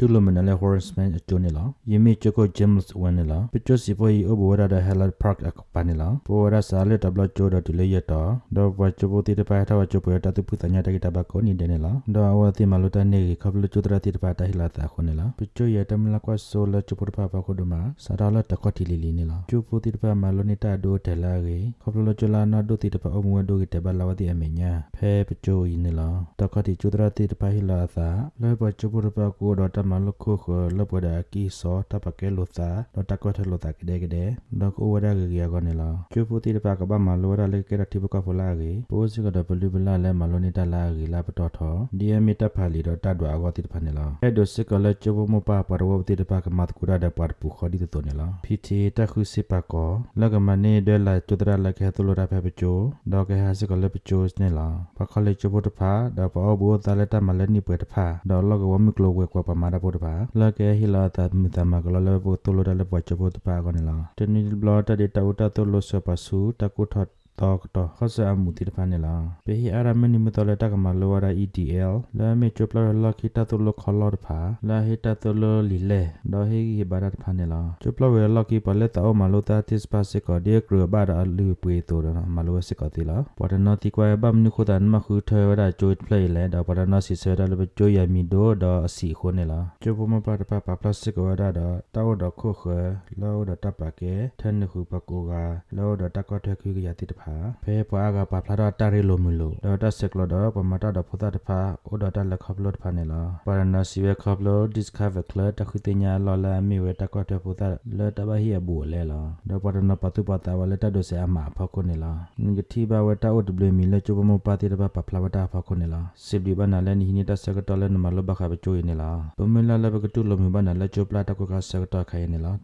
တူလိုမနလေ harassment အကျိုးနေလားယမေချကို james ဝန်နေလားပချစီဖိုဤအဘဝရတဲ့ hello park အပနေလားပေါ်ရစာလေတဘလချိုဒတူလေရတော့တော့ဘချဘတိတပါထားဝချပေါ်တတူပစညာတကတဘကိုနေတယ်နေလားတော့အဝတိမလူတနေခပလူချိုတရတိတပါတဟိလာတာခုနေလားပချရတမလကွာဆိုလချပပပါခုဒမစာရလတခွတိလီလီနေလားချိုပတိတပါမလူနေတာဒိုတဲလာရေခပလူချိုလာနာဒိုတိတပါအမွေဒိုကတဘလာဝတိအမေညာဖဲပချိုဤနေလားတခွတိချိုတရတိတပါဟိလာသာလဲဘချပပပါကိုတော့တမလခုခလပဒကီစောတပကဲလို့သာတော့တကွထလို့သာကတဲ့ကတဲ့တော့ကိုဝရကကြီးကောနေလားကျူပူတီတပကဘာမလိုရလေကရတိဘကဖလာကြီးပိုးစကတော့ဘလူဘလာလဲမလိုနေတာလာကြီးလာပတော်ထောဒီအမီတဖာလီတော့တတ်တော့အကောတိတဖာနေလားအဲ့ဒိုစကလကျဘမပပရဝတိတပကမတ်ကူရတဲ့ပတ်ပူခဒီတော်နေလားဖီတီတခုစပကောလကမနေဒဲလာကျဒရလခဲသလိုရဖဲပချိုတော့ကဲဟာစကလပချိုစနေလားပခလေကျဘတဖာတော့ဘောဘောတလက်တမလက်နိပွေတဖာတော့လောကဝမီကလိုဝဲကွာပမာရပေါ်တဖာလကဲဟီလာတာမီတမကလလဘတလိုရလပွားချဘတဖာကောနေလားတနီဘလတာဒေတာဝတာတလိုဆပဆူတကုထတ် တော့တော့ခဆာမူတီတဖာနေလားပေဟီအရမနီမတော်လက်တကမလောရ EDL လာမေချပလလခိတတုလခလောတဖာလာဟီတတုလလီလေဒေါ်ဟီဂီဘာဒတ်ဖာနေလားချပလဝဲလခိပလက်တောမလောတာတစ်ပါစကဒီကရဘာဒအလူပွေတိုရမလောစကတိလားပဒနတိကွယ်ဘမ်နုခဒန်မခုထေဝဒချိုပလေလေဒေါ်ပဒနစီဆရလဘချိုယမီဒိုဒေါ်အစီခိုနေလားချပမပဒပပပလစကဝဒဒတောဒခုခလောဒတပကေထန်ခုပကိုကလောဒတကထခုကရတိတဖာဖဲပွားကပါဖလာတော့တာရီလိုမလို့ဒေါ်တာစက်ကလောတော့ပမတာတော့ဖတာတဖာအိုဒေါ်တာလက်ခပ်လို့ဖာနေလားပါရနာစီဝဲခပ်လို့ discover ကလတခုတင်ညာလော်လာမီဝဲတကွတ်တဖတာလဲတဘဟီအဘူလဲလားဒေါ်ပါရနာပတုပတာဝလဲတဒိုဆေအမဖခုနေလားငတိဘဝတာအိုဒဘလမီလဲချိုပမပါတိတဘပဖလာဝတာဖခုနေလားစစ်ဒီဘနာလဲနီနီတစကတော်လဲနမလဘခဘချိုးနေလားပမလာလဲဘကတူလမီဘနာလဲချိုပလာတကွကစကတော်ခိုင်နေလား